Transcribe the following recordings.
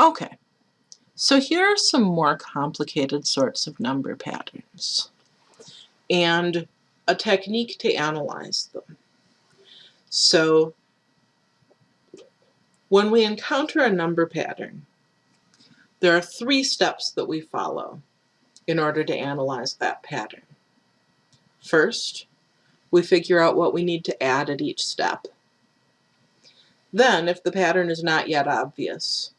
Okay, so here are some more complicated sorts of number patterns and a technique to analyze them. So when we encounter a number pattern, there are three steps that we follow in order to analyze that pattern. First, we figure out what we need to add at each step. Then, if the pattern is not yet obvious,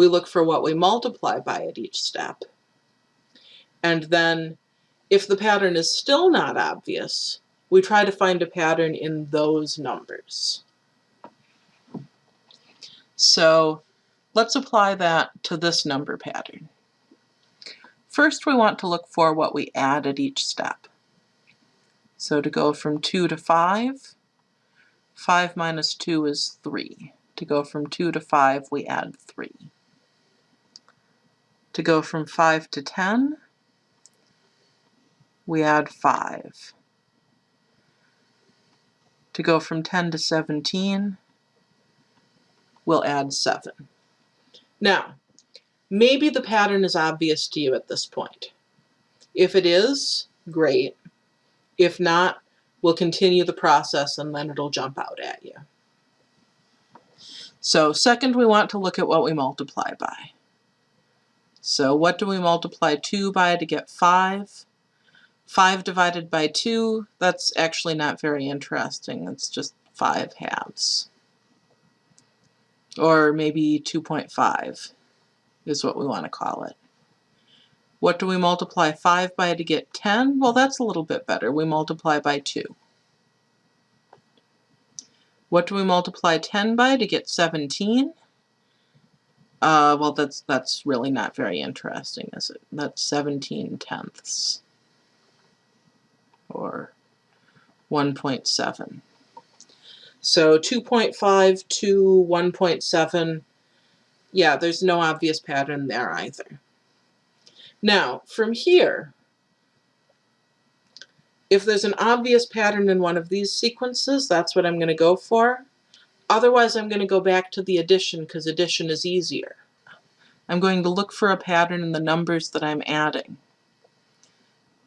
we look for what we multiply by at each step. And then, if the pattern is still not obvious, we try to find a pattern in those numbers. So let's apply that to this number pattern. First, we want to look for what we add at each step. So to go from 2 to 5, 5 minus 2 is 3. To go from 2 to 5, we add 3. To go from 5 to 10, we add 5. To go from 10 to 17, we'll add 7. Now, maybe the pattern is obvious to you at this point. If it is, great. If not, we'll continue the process and then it'll jump out at you. So second, we want to look at what we multiply by. So what do we multiply 2 by to get 5? 5 divided by 2, that's actually not very interesting. It's just 5 halves. Or maybe 2.5 is what we want to call it. What do we multiply 5 by to get 10? Well, that's a little bit better. We multiply by 2. What do we multiply 10 by to get 17? Uh, well, that's that's really not very interesting, is it? That's 17 tenths, or 1.7. So 2.5 to 1.7, yeah, there's no obvious pattern there either. Now, from here, if there's an obvious pattern in one of these sequences, that's what I'm going to go for. Otherwise, I'm going to go back to the addition because addition is easier. I'm going to look for a pattern in the numbers that I'm adding.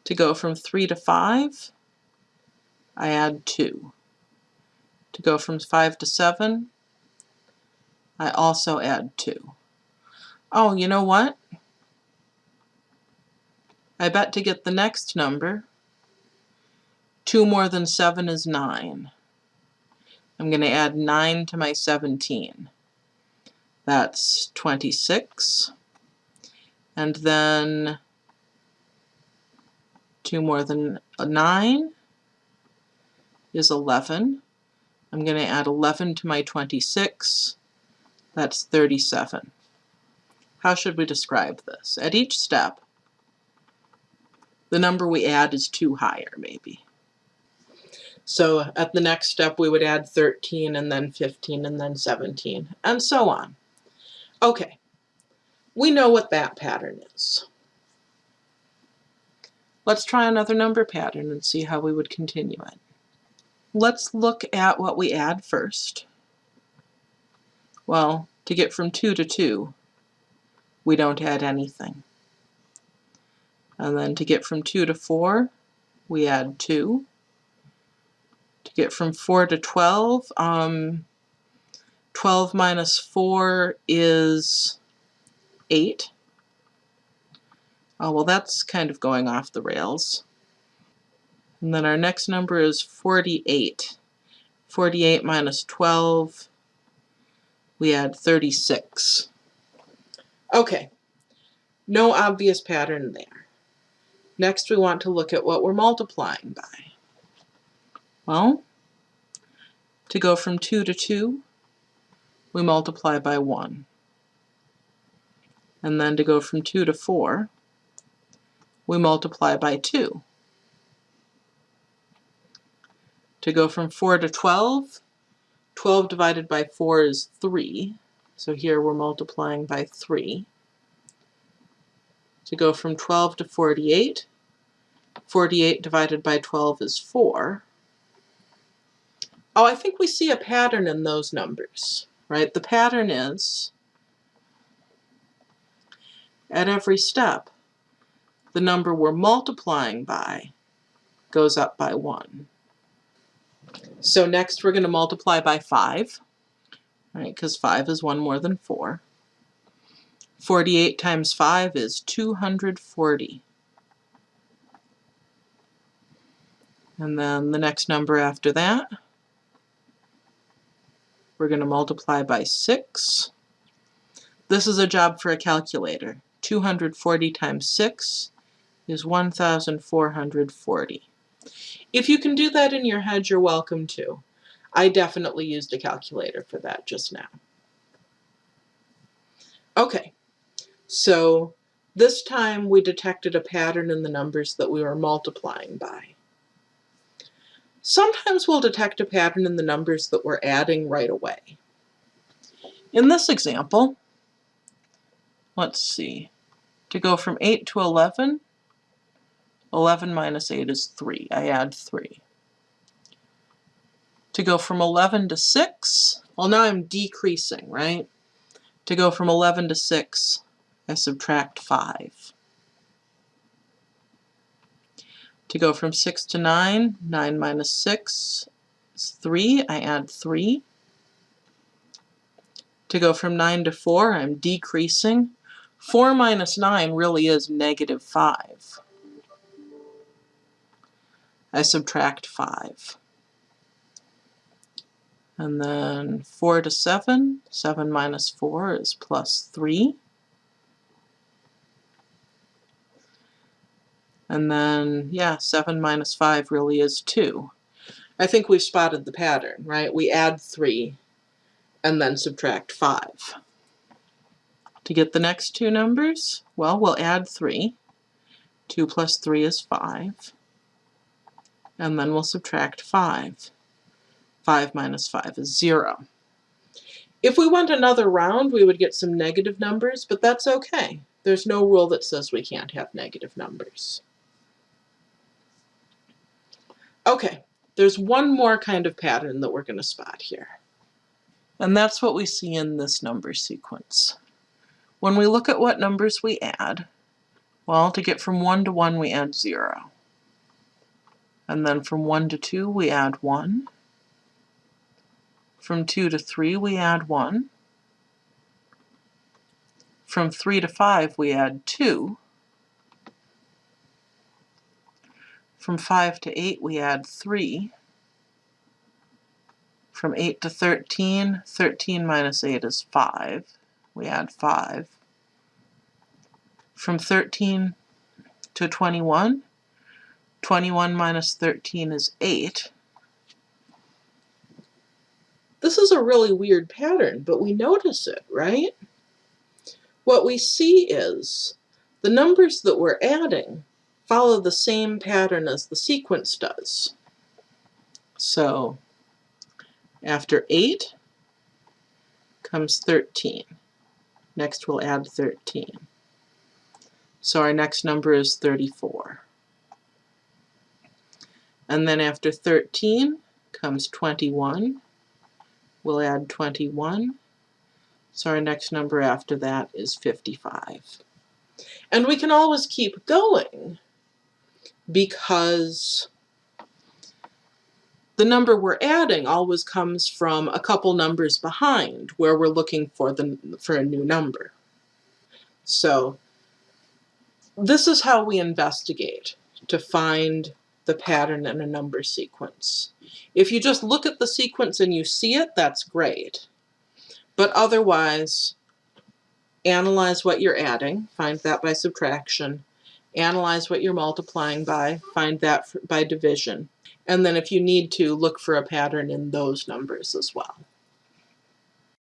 To go from 3 to 5, I add 2. To go from 5 to 7, I also add 2. Oh, you know what? I bet to get the next number, 2 more than 7 is 9. I'm going to add 9 to my 17. That's 26. And then 2 more than 9 is 11. I'm going to add 11 to my 26. That's 37. How should we describe this? At each step, the number we add is two higher, maybe. So at the next step, we would add 13 and then 15 and then 17 and so on. Okay, we know what that pattern is. Let's try another number pattern and see how we would continue it. Let's look at what we add first. Well, to get from 2 to 2, we don't add anything. And then to get from 2 to 4, we add 2. Get from 4 to 12, um, 12 minus 4 is 8. Oh, well, that's kind of going off the rails. And then our next number is 48. 48 minus 12, we add 36. Okay, no obvious pattern there. Next we want to look at what we're multiplying by. Well, to go from 2 to 2, we multiply by 1. And then to go from 2 to 4, we multiply by 2. To go from 4 to 12, 12 divided by 4 is 3. So here we're multiplying by 3 to go from 12 to 48. 48 divided by 12 is 4. Oh, I think we see a pattern in those numbers, right? The pattern is at every step, the number we're multiplying by goes up by 1. So next we're going to multiply by 5, right, because 5 is 1 more than 4. 48 times 5 is 240. And then the next number after that, we're going to multiply by 6. This is a job for a calculator. 240 times 6 is 1,440. If you can do that in your head, you're welcome to. I definitely used a calculator for that just now. Okay, so this time we detected a pattern in the numbers that we were multiplying by. Sometimes we'll detect a pattern in the numbers that we're adding right away. In this example, let's see, to go from 8 to 11, 11 minus 8 is 3. I add 3. To go from 11 to 6, well now I'm decreasing, right? To go from 11 to 6, I subtract 5. To go from 6 to 9, 9 minus 6 is 3. I add 3. To go from 9 to 4, I'm decreasing. 4 minus 9 really is negative 5. I subtract 5. And then 4 to 7, 7 minus 4 is plus 3. And then, yeah, 7 minus 5 really is 2. I think we've spotted the pattern, right? We add 3 and then subtract 5. To get the next two numbers, well, we'll add 3. 2 plus 3 is 5. And then we'll subtract 5. 5 minus 5 is 0. If we went another round, we would get some negative numbers, but that's okay. There's no rule that says we can't have negative numbers. Okay, there's one more kind of pattern that we're going to spot here. And that's what we see in this number sequence. When we look at what numbers we add, well, to get from 1 to 1, we add 0. And then from 1 to 2, we add 1. From 2 to 3, we add 1. From 3 to 5, we add 2. From 5 to 8, we add 3. From 8 to 13, 13 minus 8 is 5. We add 5. From 13 to 21, 21 minus 13 is 8. This is a really weird pattern, but we notice it, right? What we see is the numbers that we're adding follow the same pattern as the sequence does. So after 8 comes 13. Next we'll add 13. So our next number is 34. And then after 13 comes 21. We'll add 21. So our next number after that is 55. And we can always keep going because the number we're adding always comes from a couple numbers behind where we're looking for the for a new number. So this is how we investigate to find the pattern in a number sequence. If you just look at the sequence and you see it, that's great. But otherwise, analyze what you're adding, find that by subtraction, analyze what you're multiplying by, find that by division. And then if you need to, look for a pattern in those numbers as well.